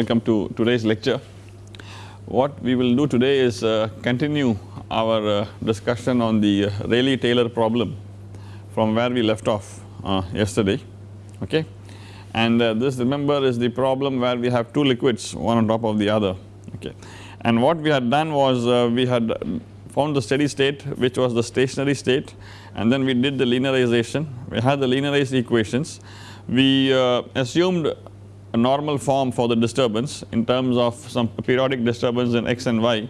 Welcome to today's lecture. What we will do today is uh, continue our uh, discussion on the uh, Rayleigh-Taylor problem from where we left off uh, yesterday okay. And uh, this remember is the problem where we have two liquids one on top of the other okay. And what we had done was uh, we had found the steady state which was the stationary state and then we did the linearization we had the linearized equations we assumed a normal form for the disturbance in terms of some periodic disturbance in x and y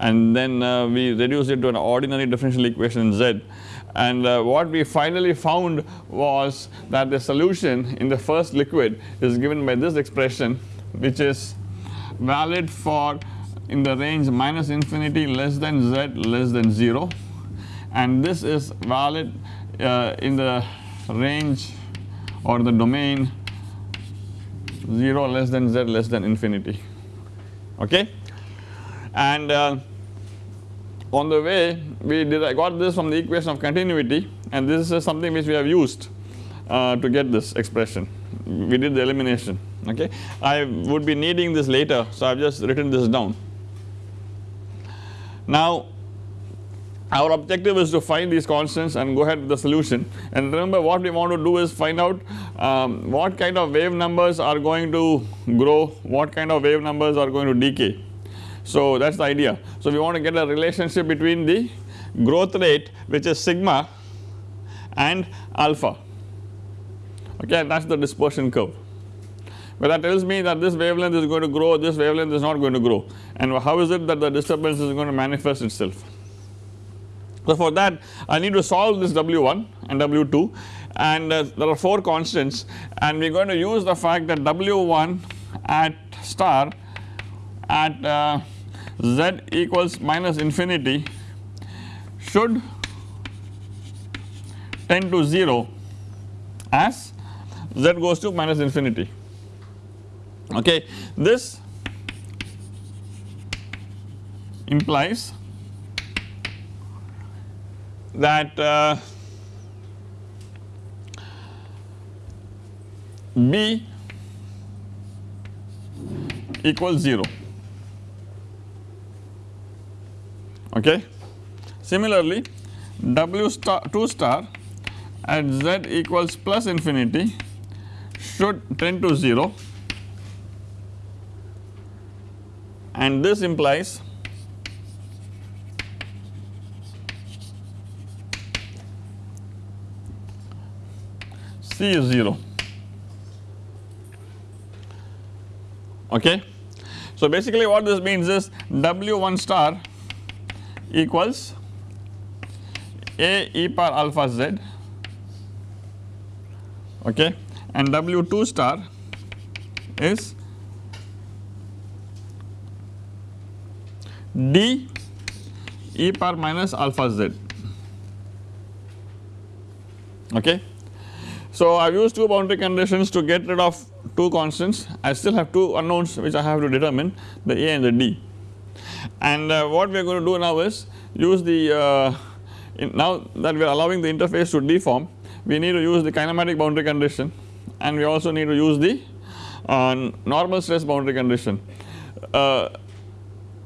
and then uh, we reduce it to an ordinary differential equation z. And uh, what we finally found was that the solution in the first liquid is given by this expression which is valid for in the range minus infinity less than z less than 0 and this is valid uh, in the range or the domain 0 less than z less than infinity okay. And uh, on the way we did I got this from the equation of continuity and this is something which we have used uh, to get this expression we did the elimination okay. I would be needing this later so I have just written this down. Now our objective is to find these constants and go ahead with the solution and remember what we want to do is find out um, what kind of wave numbers are going to grow, what kind of wave numbers are going to decay. So that is the idea. So we want to get a relationship between the growth rate which is sigma and alpha okay that is the dispersion curve. But that tells me that this wavelength is going to grow, this wavelength is not going to grow and how is it that the disturbance is going to manifest itself. So for that I need to solve this W1 and W2 and uh, there are 4 constants and we are going to use the fact that W1 at star at uh, z equals minus infinity should tend to 0 as z goes to minus infinity okay. This implies that uh, B equals 0 okay. Similarly W star 2 star at z equals plus infinity should tend to 0 and this implies C is 0 okay. So basically what this means is W1 star equals A e power alpha z okay and W2 star is D e power minus alpha z okay. So I have used two boundary conditions to get rid of two constants. I still have two unknowns which I have to determine the A and the D. And uh, what we are going to do now is use the uh, now that we are allowing the interface to deform we need to use the kinematic boundary condition. And we also need to use the uh, normal stress boundary condition. Uh,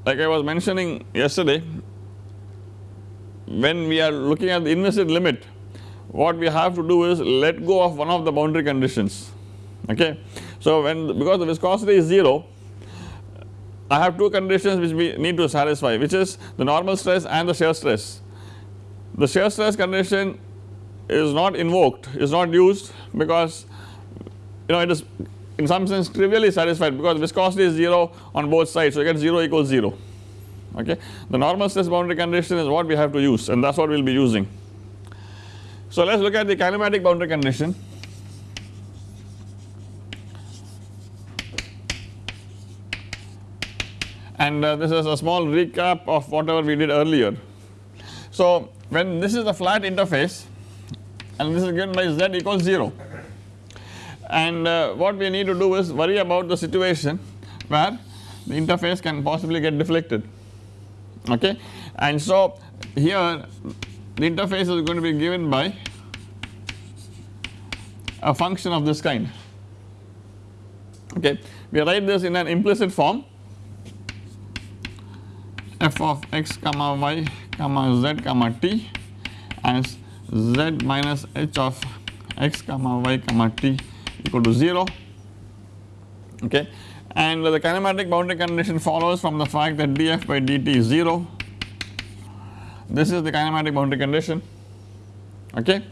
like I was mentioning yesterday when we are looking at the inviscid limit what we have to do is let go of one of the boundary conditions okay. So when because the viscosity is 0 I have two conditions which we need to satisfy which is the normal stress and the shear stress. The shear stress condition is not invoked is not used because you know it is in some sense trivially satisfied because viscosity is 0 on both sides so you get 0 equals 0 okay. The normal stress boundary condition is what we have to use and that is what we will be using. So let us look at the kinematic boundary condition. And uh, this is a small recap of whatever we did earlier. So when this is a flat interface and this is given by z equals 0 and uh, what we need to do is worry about the situation where the interface can possibly get deflected okay and so here the interface is going to be given by a function of this kind. Okay. We write this in an implicit form. F of x comma y comma z comma t as z minus h of x comma y comma t equal to 0 okay and the kinematic boundary condition follows from the fact that df by dt is 0 this is the kinematic boundary condition. Okay?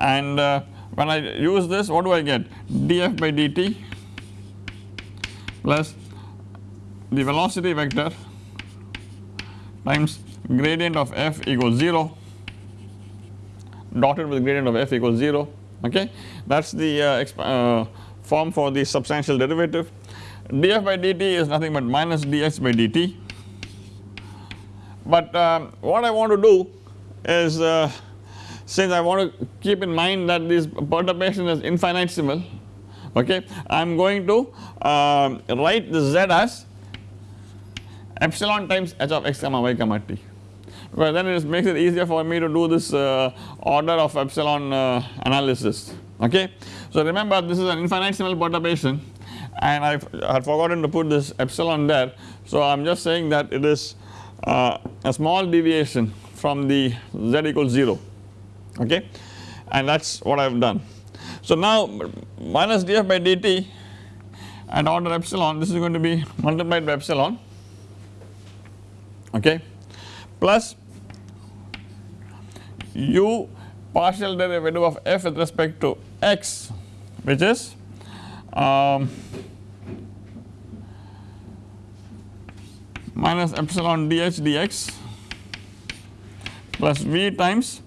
And uh, when I use this what do I get? df by dt plus the velocity vector times gradient of f equals 0 dotted with gradient of f equals 0 okay? That is the uh, uh, form for the substantial derivative. df by dt is nothing but minus dx by dt but um, what I want to do is uh, since I want to keep in mind that this perturbation is infinitesimal okay I am going to uh, write the z as epsilon times h of x comma y comma t because then it makes it easier for me to do this uh, order of epsilon uh, analysis okay. So remember this is an infinitesimal perturbation and I had forgotten to put this epsilon there so I am just saying that it is uh, a small deviation from the z equals 0 okay and that is what I have done. So now minus df by dt at order epsilon this is going to be multiplied by epsilon okay plus u partial derivative of f with respect to x which is um, minus epsilon dh dx plus v times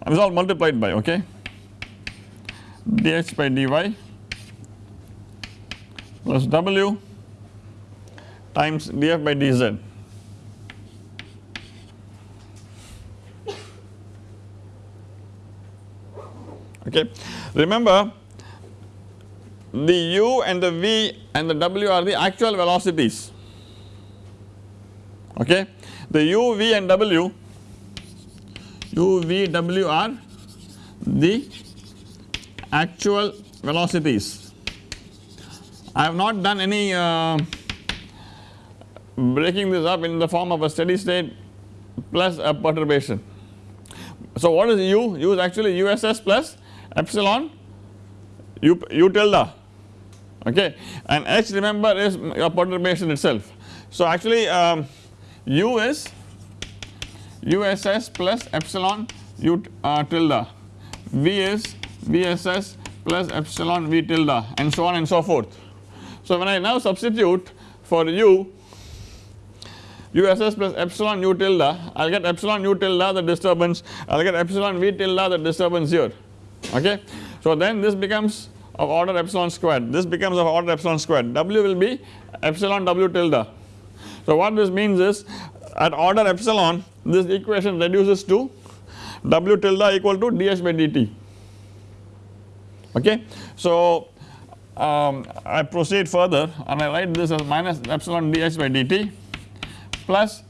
and is all multiplied by okay? dx by dy plus w times df by dz. Okay. Remember the u and the v and the w are the actual velocities okay. The u, v and w u, v, w are the actual velocities. I have not done any uh, breaking this up in the form of a steady state plus a perturbation. So what is u? u is actually uss plus epsilon u, u tilde okay and h remember is your perturbation itself. So actually um, u is uss plus epsilon u uh, tilde v is vss plus epsilon v tilde and so on and so forth. So when I now substitute for u uss plus epsilon u tilde I will get epsilon u tilde the disturbance I will get epsilon v tilde the disturbance here okay. So then this becomes of order epsilon squared this becomes of order epsilon squared w will be epsilon w tilde. So what this means is at order epsilon this equation reduces to w tilde equal to dh by dt okay. So um, I proceed further and I write this as minus epsilon dh by dt plus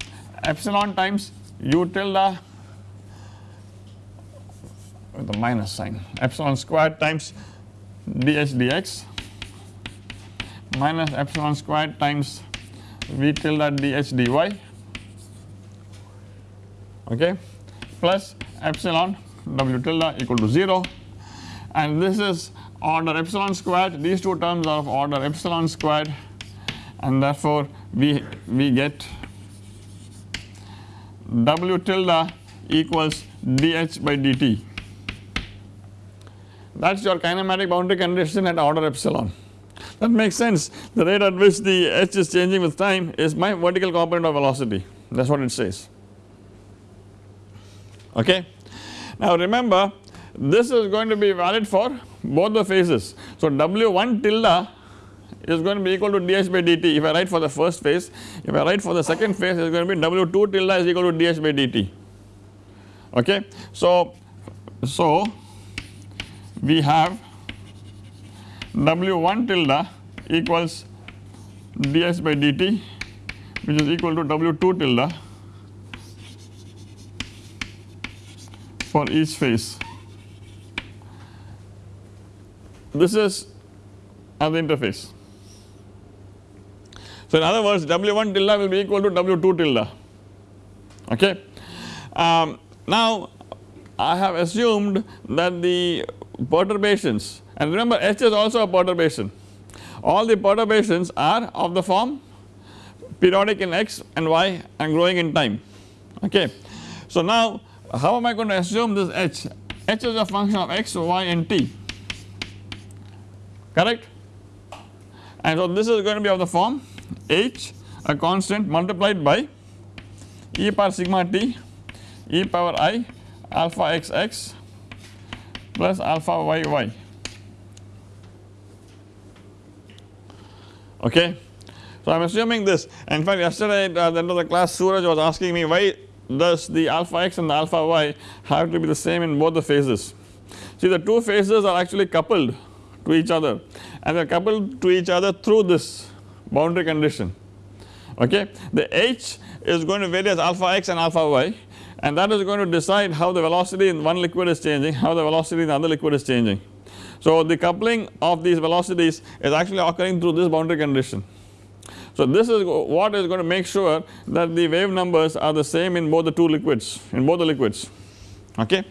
epsilon times u tilde with the minus sign epsilon squared times dh dx minus epsilon squared times v tilde dh dy okay. Plus epsilon w tilde equal to 0 and this is order epsilon squared. These two terms are of order epsilon squared. And therefore we we get w tilde equals dh by dt that is your kinematic boundary condition at order epsilon. That makes sense the rate at which the h is changing with time is my vertical component of velocity that is what it says okay. Now remember this is going to be valid for both the phases. So W1 tilde is going to be equal to dh by dt if I write for the first phase if I write for the second phase it is going to be W2 tilde is equal to dh by dt okay. So, so we have W1 tilde equals dh by dt which is equal to W2 tilde for each phase. This is at the interface. So in other words W1 tilde will be equal to W2 tilde okay. Um, now I have assumed that the perturbations and remember H is also a perturbation. All the perturbations are of the form periodic in x and y and growing in time. Okay. So now how am I going to assume this h? h is a function of x, y and t. Correct? And so this is going to be of the form h a constant multiplied by e power sigma t e power i alpha x x plus alpha y y okay. So I am assuming this in fact yesterday at the end of the class Suraj was asking me why does the alpha x and the alpha y have to be the same in both the phases. See the two phases are actually coupled to each other and they are coupled to each other through this boundary condition okay. The h is going to vary as alpha x and alpha y and that is going to decide how the velocity in one liquid is changing how the velocity in the other liquid is changing. So the coupling of these velocities is actually occurring through this boundary condition. So this is what is going to make sure that the wave numbers are the same in both the two liquids in both the liquids okay.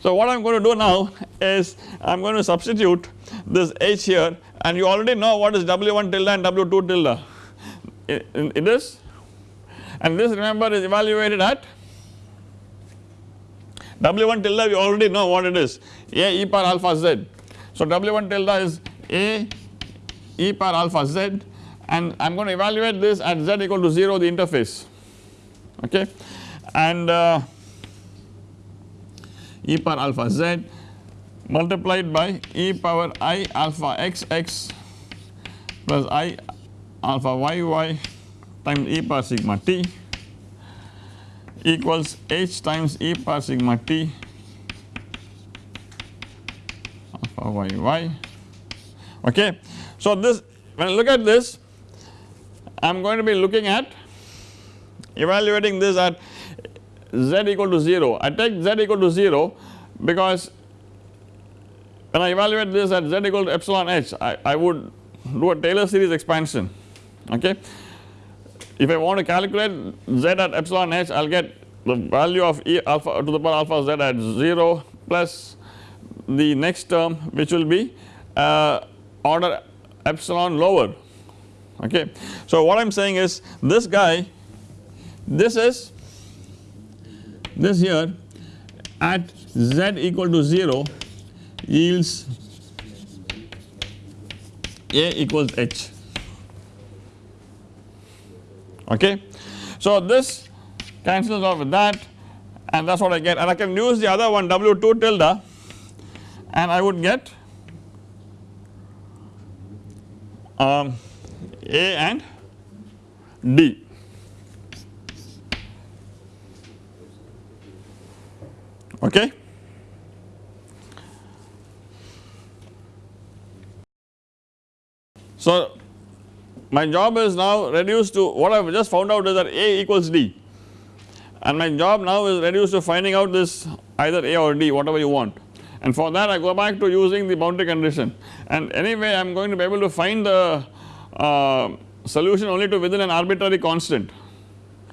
So what I am going to do now is I am going to substitute this H here and you already know what is W1 tilde and W2 tilde it, is and this remember is evaluated at W1 tilde we already know what it is A e power alpha z. So W1 tilde is A e power alpha z and I am going to evaluate this at z equal to 0 the interface. Okay? And uh, e power alpha z multiplied by e power i alpha x x plus i alpha y y times e power sigma t equals h times e power sigma t alpha y y okay. So this when I look at this I am going to be looking at evaluating this at z equal to 0. I take z equal to 0 because when I evaluate this at z equal to epsilon h I, I would do a Taylor series expansion okay. If I want to calculate z at epsilon h I will get the value of e alpha to the power alpha z at 0 plus the next term which will be uh, order epsilon lower okay. So what I am saying is this guy this is this here at z equal to 0 yields a equals h okay. So this cancels off with that and that is what I get and I can use the other one W2 tilde and I would get um, a and D. Okay. So my job is now reduced to what I have just found out is that A equals D and my job now is reduced to finding out this either A or D whatever you want and for that I go back to using the boundary condition. And anyway I am going to be able to find the uh, solution only to within an arbitrary constant.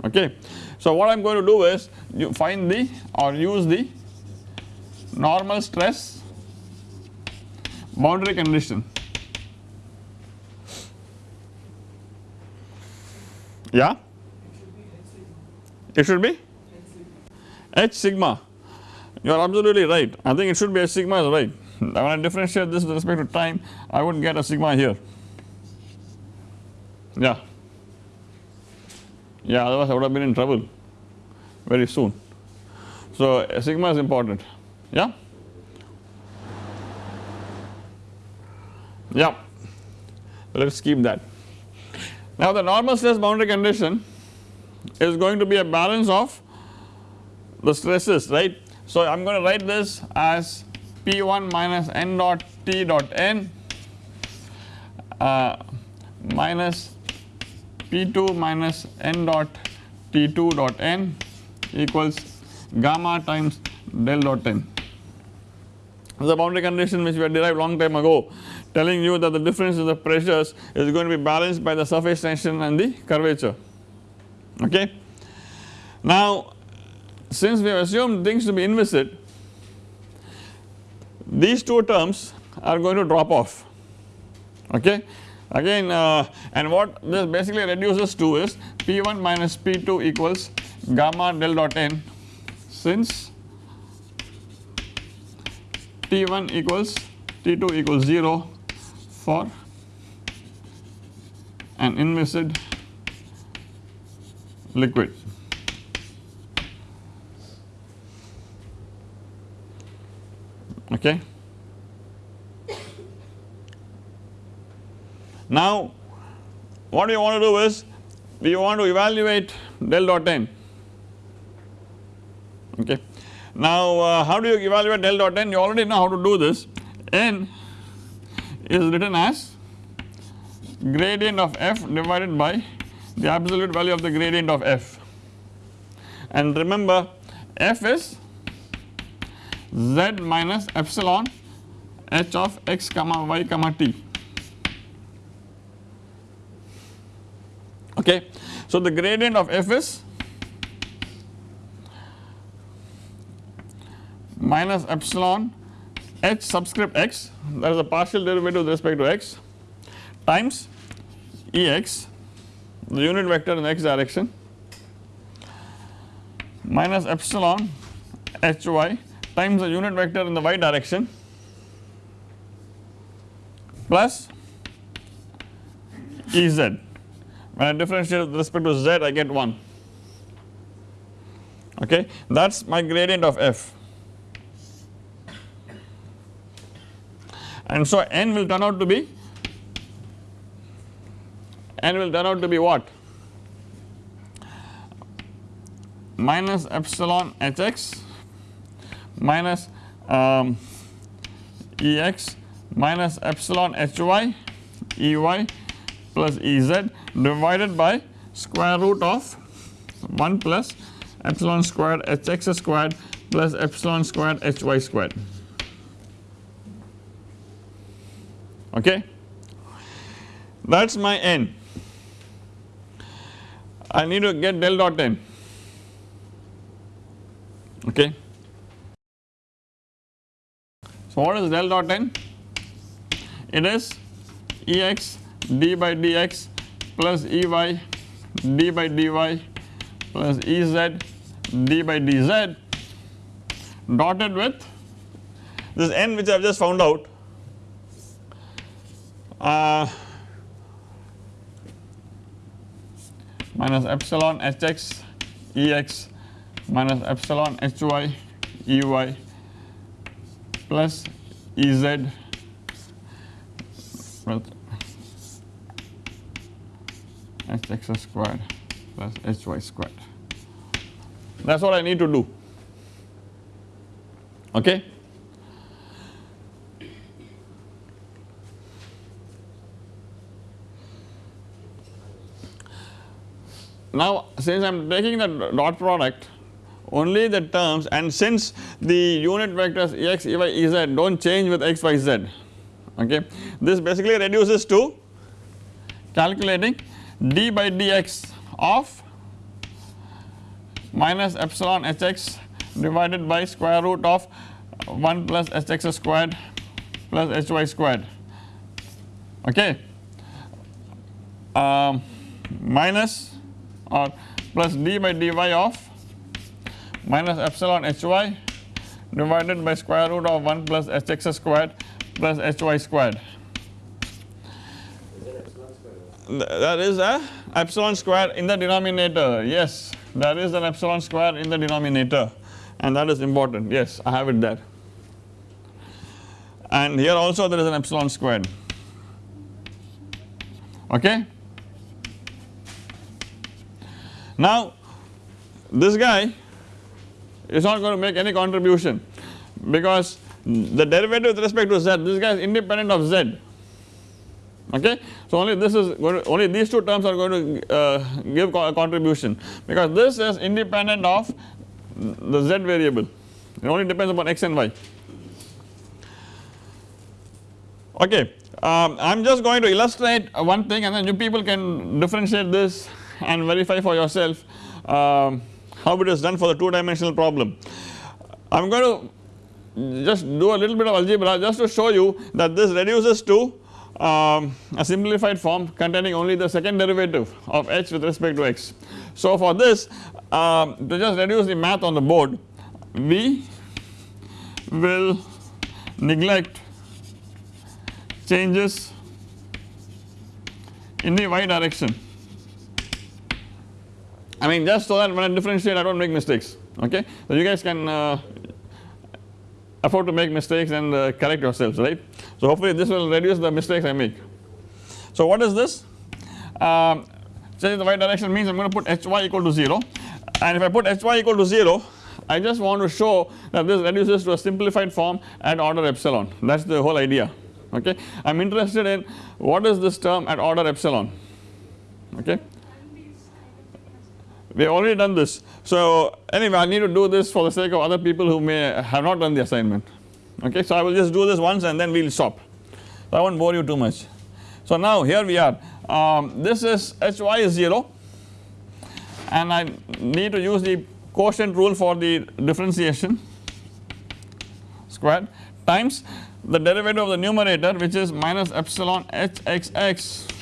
Okay. So what I am going to do is you find the or use the normal stress boundary condition. Yeah? It should be h sigma you are absolutely right I think it should be a sigma is right when I differentiate this with respect to time I would get a sigma here yeah. Yeah, otherwise I would have been in trouble very soon. So sigma is important. Yeah. Yeah. Let us keep that. Now the normal stress boundary condition is going to be a balance of the stresses right. So I am going to write this as P1 minus n dot T dot n uh, minus P2 minus n dot T2 dot n equals gamma times del dot n. This is a boundary condition which we had derived long time ago telling you that the difference in the pressures is going to be balanced by the surface tension and the curvature okay. Now since we have assumed things to be inviscid these two terms are going to drop off. Okay? Again uh, and what this basically reduces to is P1 minus P2 equals gamma del dot n. Since T1 equals T2 equals 0 for an inviscid liquid. Okay. Now what we want to do is we want to evaluate del dot n okay. Now uh, how do you evaluate del dot n you already know how to do this n is written as gradient of f divided by the absolute value of the gradient of f and remember f is z minus epsilon h of x comma y comma t okay. So the gradient of f is minus epsilon h subscript x that is a partial derivative with respect to x times Ex the unit vector in x direction minus epsilon Hy times the unit vector in the y direction plus Ez. When I differentiate with respect to z I get 1 okay? That is my gradient of f. And so n will turn out to be n will turn out to be what? Minus epsilon hx minus um, ex minus epsilon hy ey plus ez divided by square root of 1 plus epsilon squared hx squared plus epsilon squared hy squared. Okay? That is my n. I need to get del dot n. Okay. So what is del dot n? It is E x d by dx plus E y d by dy plus E z d by dz dotted with this n which I have just found out uh, minus epsilon hx ex minus epsilon hy ey plus ez hx squared plus hy squared. That is what I need to do. Okay. Now since I am taking the dot product only the terms and since the unit vectors x, y, z do not change with x, y, z okay. This basically reduces to calculating d by dx of minus epsilon hx divided by square root of 1 plus hx squared plus hy squared okay um, minus or plus d by dy of minus epsilon hy divided by square root of 1 plus hx squared plus hy squared. That is a epsilon square in the denominator. Yes there is an epsilon square in the denominator. And that is important. Yes I have it there. And here also there is an epsilon squared. Okay? Now this guy is not going to make any contribution. Because the derivative with respect to z this guy is independent of z. Okay. So only this is going to only these two terms are going to uh, give a contribution. Because this is independent of the z variable. It only depends upon x and y. Okay. um, I am just going to illustrate one thing and then you people can differentiate this and verify for yourself. Um, how it is done for the 2 dimensional problem. I am going to just do a little bit of algebra just to show you that this reduces to um, a simplified form containing only the second derivative of h with respect to x. So for this um, to just reduce the math on the board we will neglect changes in the y direction I mean just so that when I differentiate I do not make mistakes okay. So you guys can uh, afford to make mistakes and uh, correct yourselves right. So hopefully this will reduce the mistakes I make. So what is this? Um, change the y direction means I am going to put hy equal to 0 and if I put hy equal to 0 I just want to show that this reduces to a simplified form at order epsilon that is the whole idea okay. I am interested in what is this term at order epsilon okay. We have already done this. So anyway I need to do this for the sake of other people who may have not done the assignment okay. So I will just do this once and then we will stop. So I not bore you too much. So now here we are um, this is hy is 0 and I need to use the quotient rule for the differentiation squared times the derivative of the numerator which is minus epsilon hxx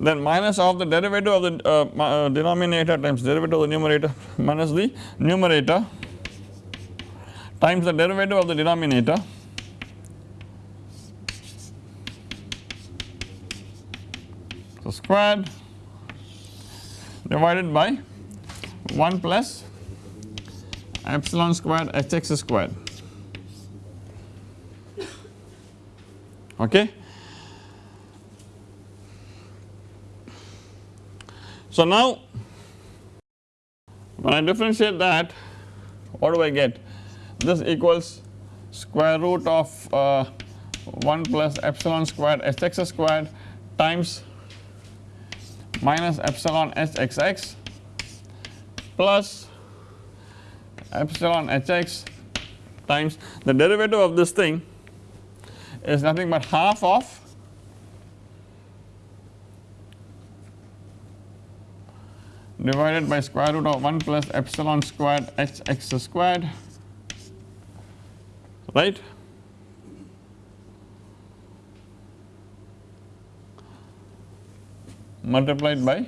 then minus of the derivative of the uh, uh, denominator times derivative of the numerator minus the numerator times the derivative of the denominator so squared divided by 1 plus epsilon squared hx squared okay. So now when I differentiate that what do I get? This equals square root of uh, 1 plus epsilon squared hx squared times minus epsilon hxx plus epsilon hx times the derivative of this thing is nothing but half of divided by square root of 1 plus epsilon squared hx squared right? Multiplied by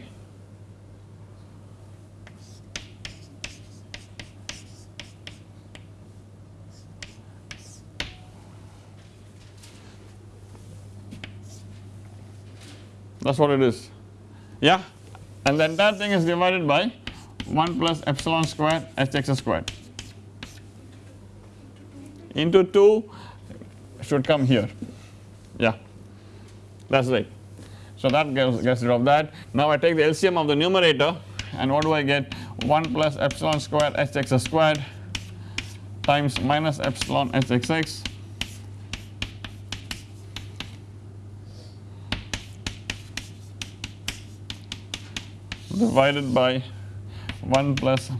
that is what it is. Yeah and the entire thing is divided by 1 plus epsilon squared hx squared. Into 2 should come here. Yeah. That is right. So that gets, gets rid of that. Now I take the LCM of the numerator and what do I get? 1 plus epsilon squared hx squared times minus epsilon hxx divided by 1 plus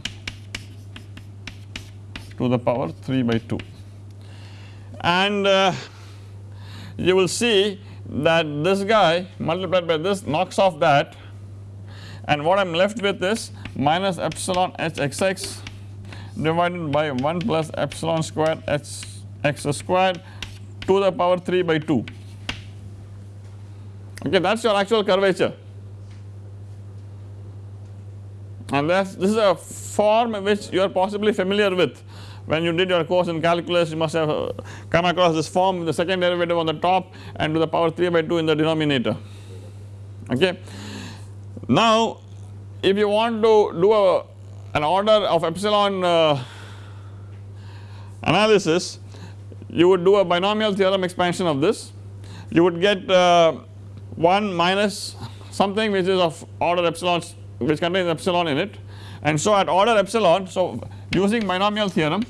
to the power 3 by 2 and uh, you will see that this guy multiplied by this knocks off that. And what I am left with is minus epsilon hxx divided by 1 plus epsilon squared h x squared to the power 3 by 2 okay that is your actual curvature and this is a form which you are possibly familiar with. When you did your course in calculus you must have uh, come across this form with the second derivative on the top and to the power 3 by 2 in the denominator. Okay. Now if you want to do a, an order of epsilon uh, analysis you would do a binomial theorem expansion of this. You would get uh, 1 minus something which is of order epsilon which contains epsilon in it. And so at order epsilon so using binomial theorem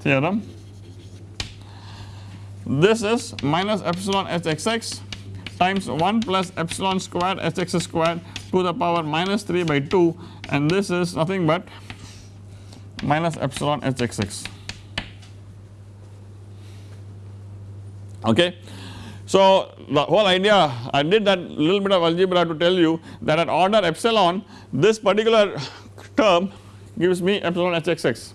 theorem this is minus epsilon hxx times 1 plus epsilon squared hx squared to the power minus 3 by 2 and this is nothing but minus epsilon hxx okay. So the whole idea I did that little bit of algebra to tell you that at order epsilon this particular term gives me epsilon hxx.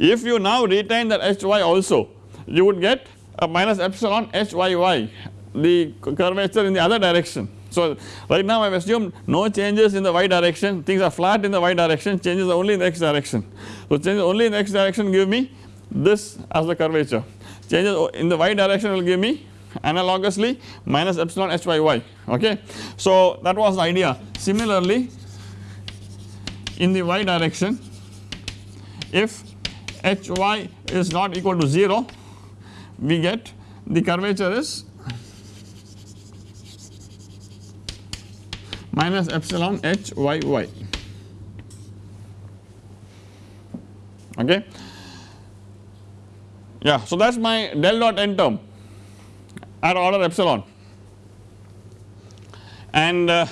If you now retain that hy also you would get a minus epsilon hyy the curvature in the other direction. So right now I have assumed no changes in the y direction things are flat in the y direction changes only in the x direction. So changes only in the x direction give me this as the curvature changes in the y direction will give me analogously minus epsilon hyy okay. So that was the idea similarly in the y direction if hy is not equal to 0 we get the curvature is minus epsilon hyy okay. Yeah, so that is my del dot n term at order epsilon. And uh,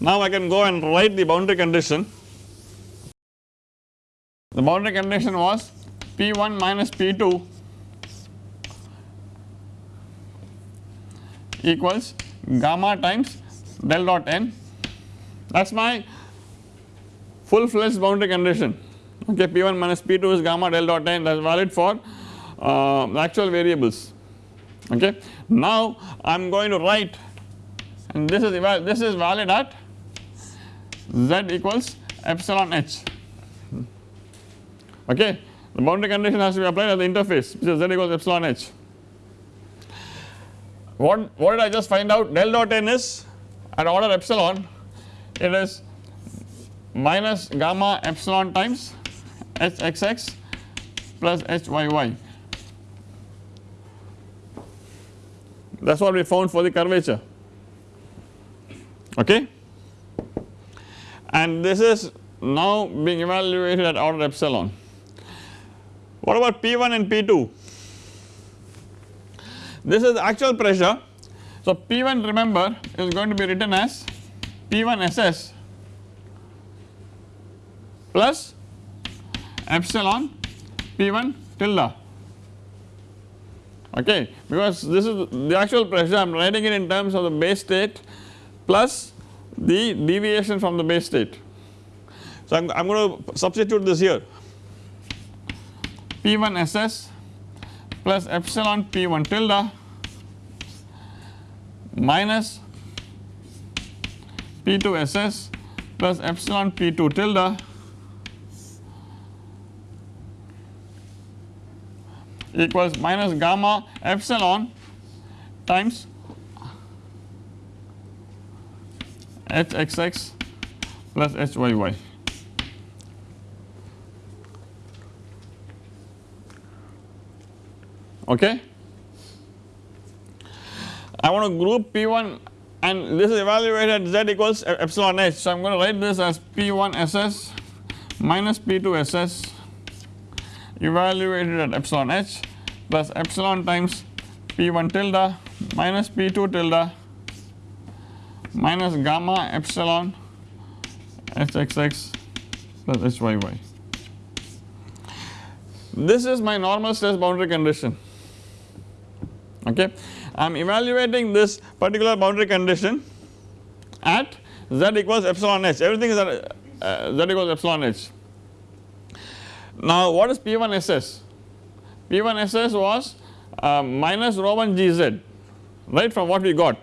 now I can go and write the boundary condition. The boundary condition was P1 minus P2 equals gamma times del dot n. That is my full fledged boundary condition. Okay P1 minus P2 is gamma del dot n. That is valid for uh, actual variables okay. Now I am going to write and this is this is valid at z equals epsilon h okay. The boundary condition has to be applied at the interface which is z equals epsilon h. What, what did I just find out del dot n is at order epsilon it is minus gamma epsilon times hxx plus hyy that is what we found for the curvature okay and this is now being evaluated at order epsilon. What about P1 and P2? This is actual pressure. So P1 remember is going to be written as P1 SS plus epsilon P1 tilde okay because this is the actual pressure I am writing it in terms of the base state plus the deviation from the base state. So I am going to substitute this here P1 SS plus epsilon P1 tilde minus P2 SS plus epsilon P2 tilde equals minus gamma epsilon times hxx plus hyy. Okay. I want to group P1 and this is evaluated at z equals epsilon h. So I am going to write this as P1 SS minus P2 SS evaluated at epsilon h plus epsilon times P1 tilde minus P2 tilde minus gamma epsilon hxx plus hyy. This is my normal stress boundary condition okay. I am evaluating this particular boundary condition at z equals epsilon h everything is at uh, z equals epsilon h. Now what is P1 SS? P1 SS was uh, minus rho 1 gz right from what we got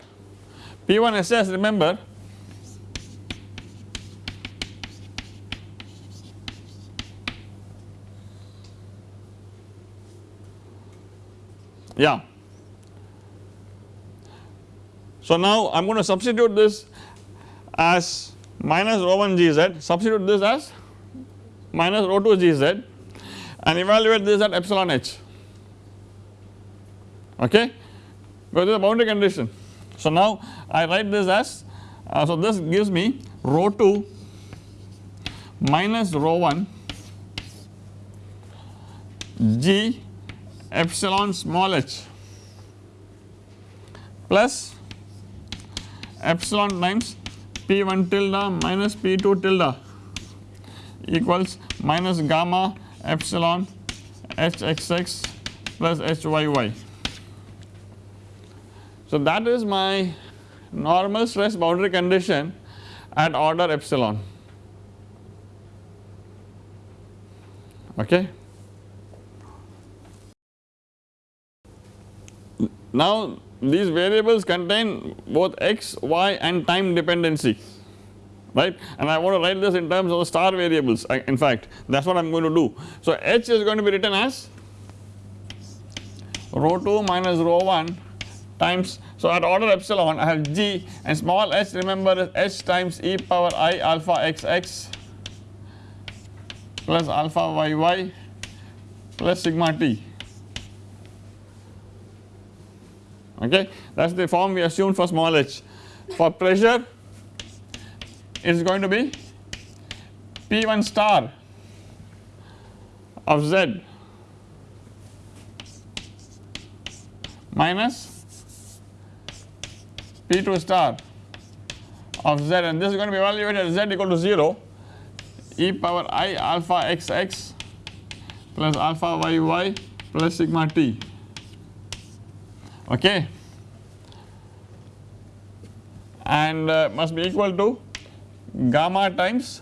P1 SS remember yeah. So now I am going to substitute this as minus rho 1 gz substitute this as minus rho 2 gz and evaluate this at epsilon h. Okay? Because is a boundary condition. So now I write this as uh, so this gives me rho 2 minus rho 1 g epsilon small h plus epsilon times p1 tilde minus p2 tilde equals minus gamma epsilon hxx plus hyy So that is my normal stress boundary condition at order epsilon. Okay. Now these variables contain both x, y and time dependency right and I want to write this in terms of the star variables in fact that is what I am going to do. So h is going to be written as rho 2 minus rho 1 times so at order epsilon I have g and small h remember h times e power i alpha xx plus alpha yy plus sigma t okay that is the form we assumed for small h. For pressure is going to be P1 star of z minus P2 star of z. And this is going to be evaluated at z equal to 0 e power i alpha xx plus alpha yy plus sigma t. Okay. And uh, must be equal to gamma times.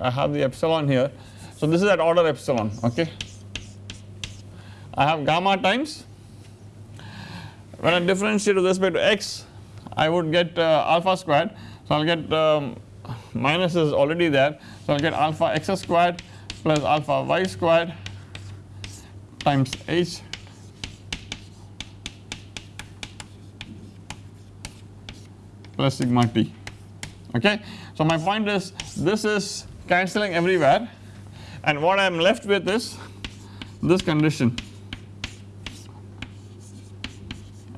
I have the epsilon here. So this is at order epsilon okay? I have gamma times. When I differentiate with respect to x I would get uh, alpha squared. So I will get um, minus is already there. So I will get alpha x squared plus alpha y squared times h. Plus sigma t okay. So my point is this is cancelling everywhere. And what I am left with is this condition.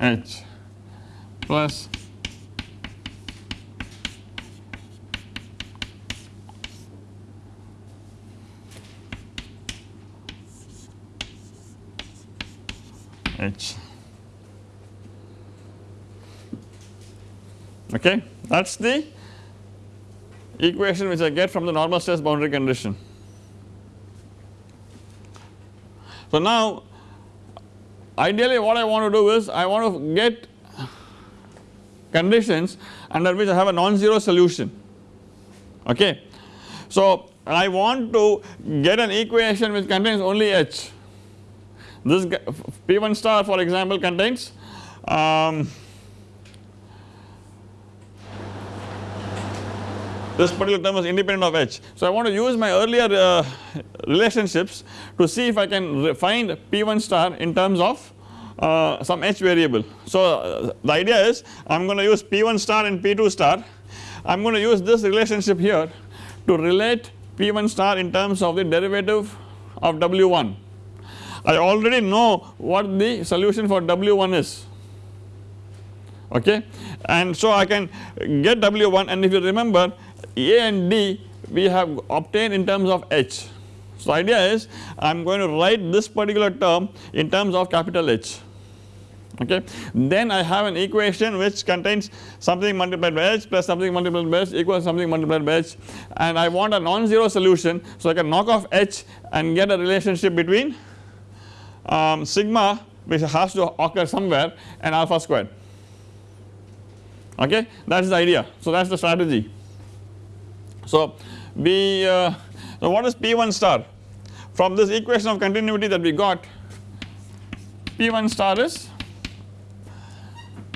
H plus h. Okay? That is the equation which I get from the normal stress boundary condition. So now ideally what I want to do is I want to get conditions under which I have a non-zero solution okay. So I want to get an equation which contains only H this P1 star for example contains um, this particular term is independent of h. So I want to use my earlier uh, relationships to see if I can find P1 star in terms of uh, some h variable. So uh, the idea is I am going to use P1 star and P2 star I am going to use this relationship here to relate P1 star in terms of the derivative of W1. I already know what the solution for W1 is okay and so I can get W1 and if you remember a and D we have obtained in terms of H. So idea is I am going to write this particular term in terms of capital H okay. Then I have an equation which contains something multiplied by h plus something multiplied by h equals something multiplied by h and I want a non-zero solution so I can knock off h and get a relationship between um, sigma which has to occur somewhere and alpha squared okay that is the idea so that is the strategy. So we uh, so what is P1 star? From this equation of continuity that we got P1 star is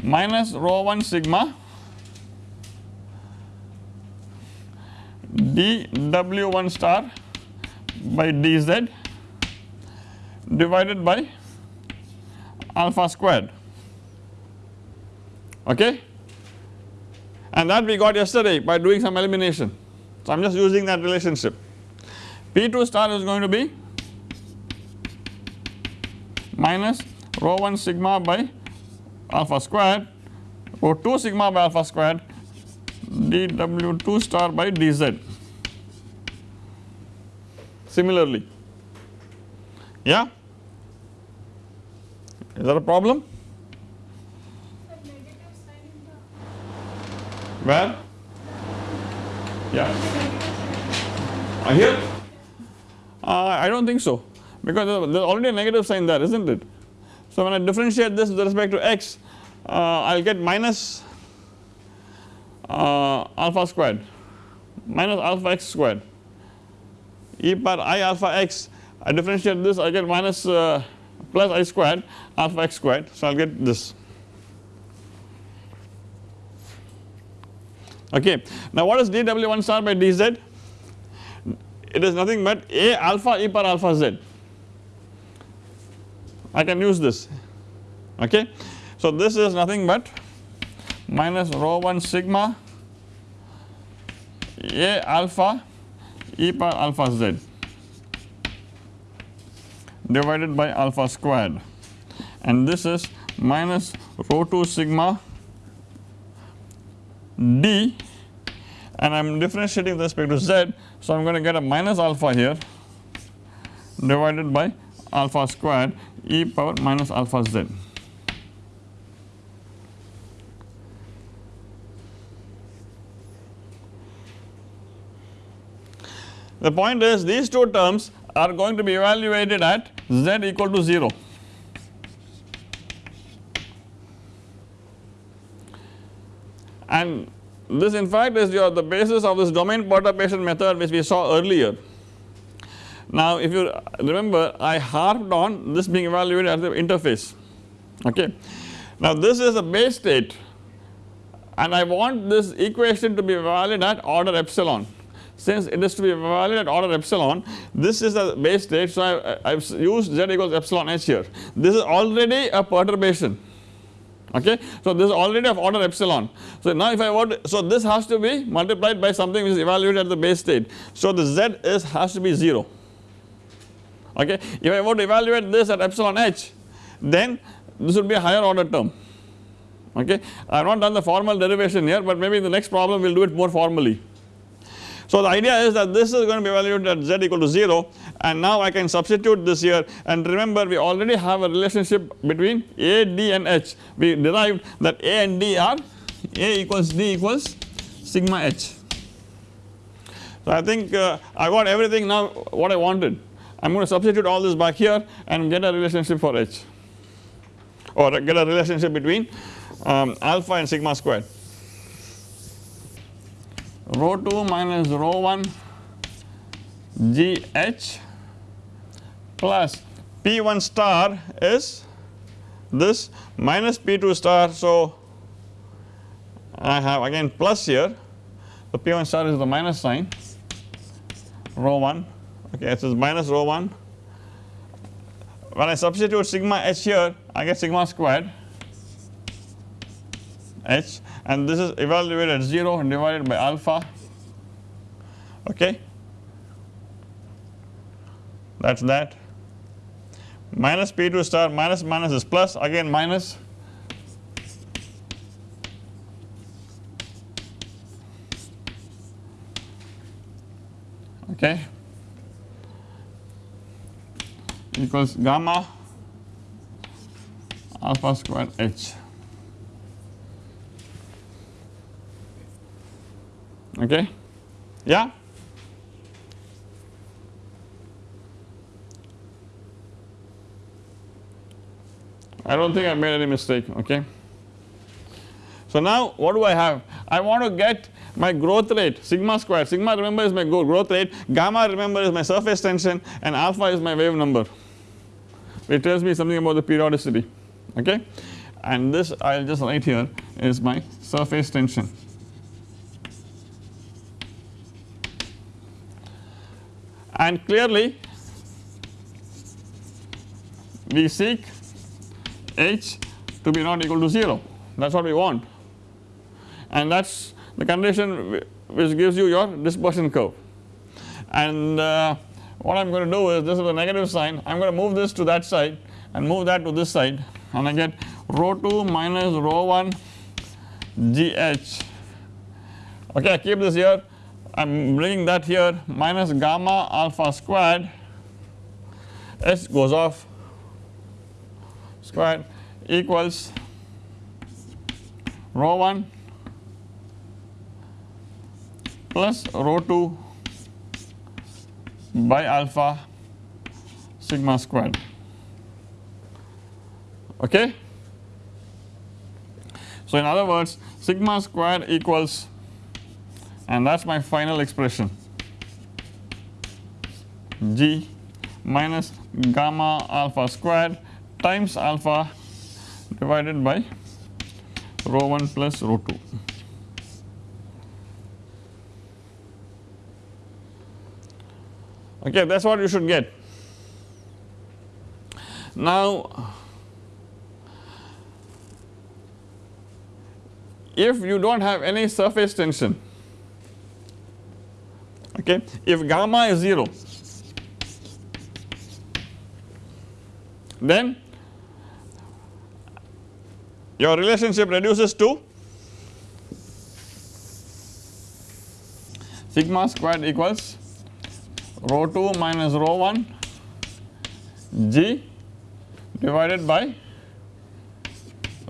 minus rho 1 sigma dw1 star by dz divided by alpha squared. Okay? And that we got yesterday by doing some elimination so, I am just using that relationship. P2 star is going to be minus rho 1 sigma by alpha squared rho 2 sigma by alpha squared dw2 star by dz. Similarly, yeah, is that a problem? Where? Yeah. Here? Uh, I do not think so because there is already a negative sign there is not it. So when I differentiate this with respect to x uh, I will get minus uh, alpha squared minus alpha x squared e power i alpha x I differentiate this I get minus uh, plus i squared alpha x squared so I will get this. Okay. Now what is dw1 star by dz? It is nothing but a alpha e power alpha z. I can use this okay. So this is nothing but minus rho 1 sigma a alpha e power alpha z divided by alpha squared and this is minus rho 2 sigma d and I am differentiating with respect to z. So I am going to get a minus alpha here divided by alpha squared e power minus alpha z. The point is these two terms are going to be evaluated at z equal to 0. And this in fact is your the basis of this domain perturbation method which we saw earlier. Now if you remember I harped on this being evaluated at the interface okay. Now this is a base state and I want this equation to be valid at order epsilon since it is to be valid at order epsilon this is the base state so I have used z equals epsilon h here this is already a perturbation okay. So this is already of order epsilon so now if I want so this has to be multiplied by something which is evaluated at the base state so the z is has to be 0 okay. If I want to evaluate this at epsilon h then this would be a higher order term okay. I have not done the formal derivation here but maybe in the next problem we will do it more formally. So the idea is that this is going to be evaluated at z equal to 0 and now I can substitute this here and remember we already have a relationship between A, D and H. We derived that A and D are A equals D equals sigma H. So I think uh, I got everything now what I wanted. I am going to substitute all this back here and get a relationship for H or get a relationship between um, alpha and sigma squared rho 2 minus rho 1 GH plus P1 star is this minus P2 star. So, I have again plus here. The P1 star is the minus sign. Rho 1 okay it is minus rho 1 when I substitute sigma h here I get sigma squared h and this is evaluated at 0 and divided by alpha. Okay that. Is that minus P2 star minus minus is plus again minus. Okay. Equals gamma alpha squared h. Okay? Yeah I do not think I made any mistake okay. So now what do I have? I want to get my growth rate sigma square sigma remember is my growth rate. Gamma remember is my surface tension. And alpha is my wave number. It tells me something about the periodicity okay? And this I will just write here is my surface tension. And clearly we seek h to be not equal to 0 that is what we want. And that is the condition which gives you your dispersion curve. And uh, what I am going to do is this is a negative sign. I am going to move this to that side and move that to this side. And I get rho 2 minus rho 1 gh okay I keep this here. I am bringing that here. Minus gamma alpha squared h goes off squared equals rho 1 plus rho 2 by alpha sigma squared okay. So in other words sigma square equals and that is my final expression g minus gamma alpha squared times alpha divided by rho 1 plus rho 2. Okay, that is what you should get. Now, if you do not have any surface tension, okay, if gamma is 0, then your relationship reduces to sigma squared equals rho 2 minus rho 1 g divided by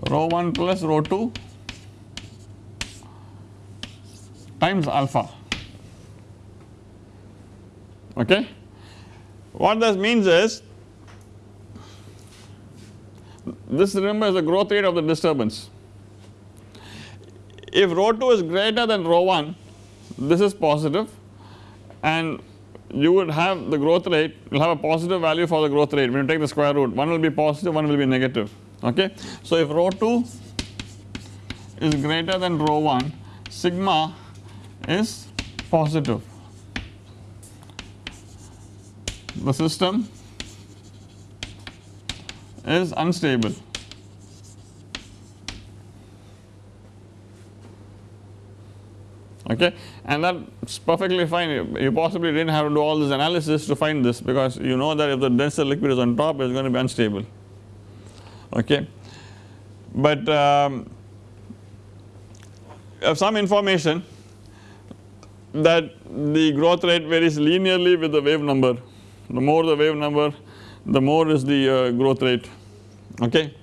rho 1 plus rho 2 times alpha okay. What this means is this remember is the growth rate of the disturbance. If rho 2 is greater than rho 1 this is positive and you would have the growth rate you will have a positive value for the growth rate when you take the square root one will be positive one will be negative okay. So if rho 2 is greater than rho 1 sigma is positive the system is unstable. Okay, and that is perfectly fine. You possibly did not have to do all this analysis to find this because you know that if the denser liquid is on top, it is going to be unstable. Okay, but um, some information that the growth rate varies linearly with the wave number. The more the wave number, the more is the uh, growth rate okay?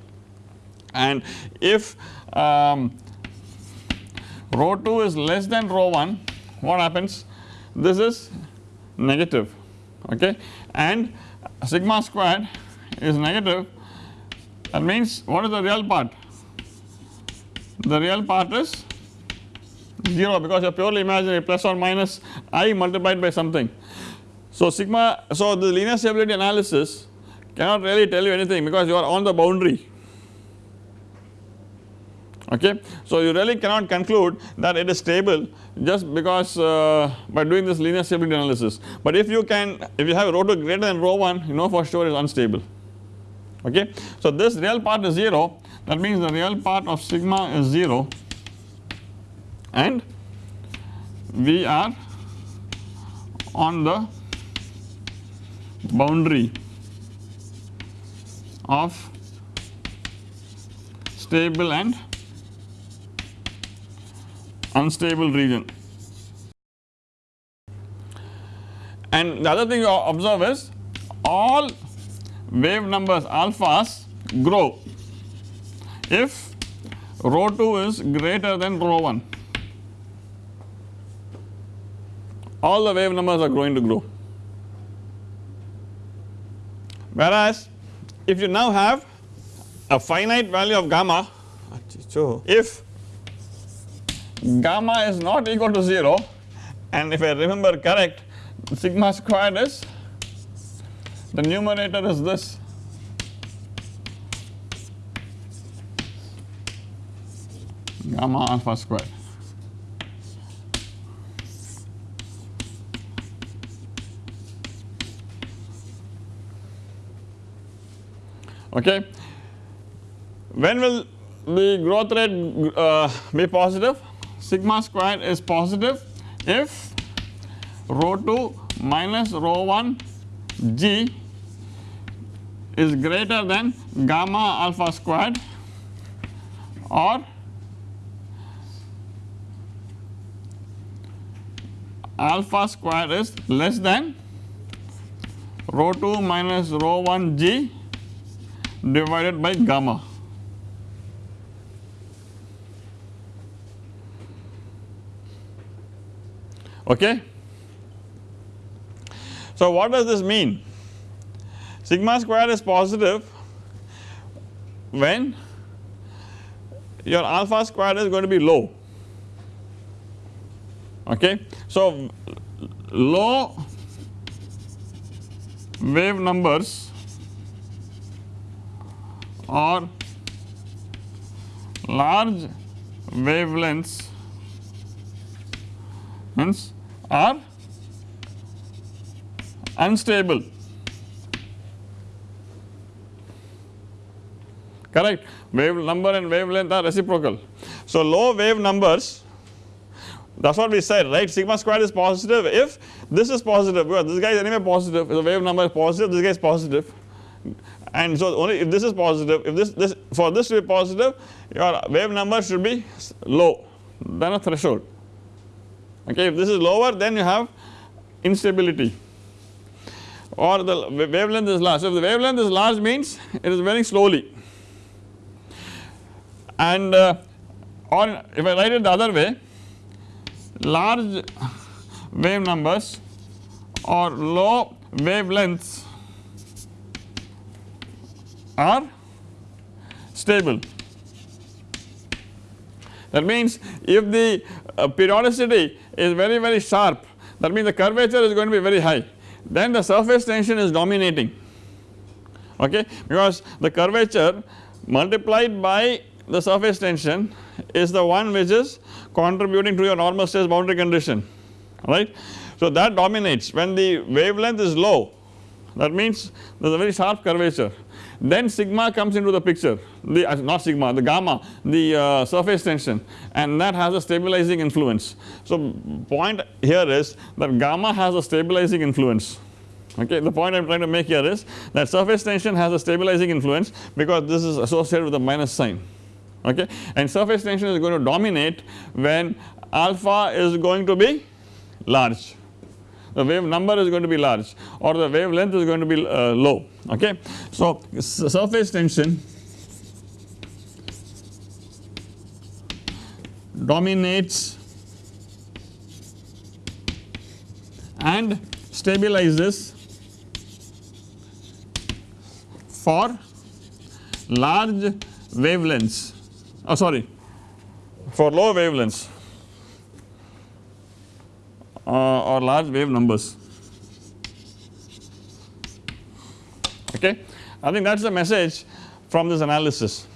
And if um, rho 2 is less than rho 1 what happens? This is negative okay? And sigma squared is negative. That means what is the real part? The real part is 0 because you are purely imaginary plus or minus i multiplied by something. So sigma so the linear stability analysis cannot really tell you anything because you are on the boundary. Okay. So you really cannot conclude that it is stable just because uh, by doing this linear stability analysis. But if you can if you have rho 2 greater than rho 1 you know for sure it is unstable. Okay. So this real part is 0 that means the real part of sigma is 0 and we are on the boundary of stable and unstable region. And the other thing you observe is all wave numbers alphas grow if rho 2 is greater than rho 1 all the wave numbers are going to grow whereas if you now have a finite value of gamma if gamma is not equal to 0 and if I remember correct sigma squared is the numerator is this. Gamma alpha squared okay. When will the growth rate uh, be positive? Sigma squared is positive if rho 2 minus rho 1 g is greater than gamma alpha squared or alpha squared is less than rho 2 minus rho 1 g divided by gamma. Okay. So what does this mean? Sigma square is positive when your alpha square is going to be low okay. So low wave numbers or large wavelengths hence are unstable. Correct. Wave number and wavelength are reciprocal. So low wave numbers that is what we said right? Sigma squared is positive. If this is positive because this guy is anyway positive if the wave number is positive this guy is positive and so only if this is positive if this this for this to be positive your wave number should be low. Than a threshold. Okay if this is lower then you have instability. Or the wavelength is large. So if the wavelength is large means it is very slowly. And uh, or if I write it the other way large wave numbers or low wavelengths are stable. That means if the uh, periodicity is very very sharp that means the curvature is going to be very high then the surface tension is dominating. Okay? Because the curvature multiplied by the surface tension is the one which is contributing to your normal stress boundary condition. Right. So that dominates. When the wavelength is low that means there is a very sharp curvature then sigma comes into the picture. The uh, not sigma the gamma the uh, surface tension. And that has a stabilizing influence. So point here is that gamma has a stabilizing influence. Okay the point I am trying to make here is that surface tension has a stabilizing influence because this is associated with a minus sign. Okay? And surface tension is going to dominate when alpha is going to be large the wave number is going to be large or the wavelength is going to be uh, low okay. So surface tension dominates and stabilizes for large wavelengths oh sorry for low wavelengths Uh, or large wave numbers okay. I think that is the message from this analysis.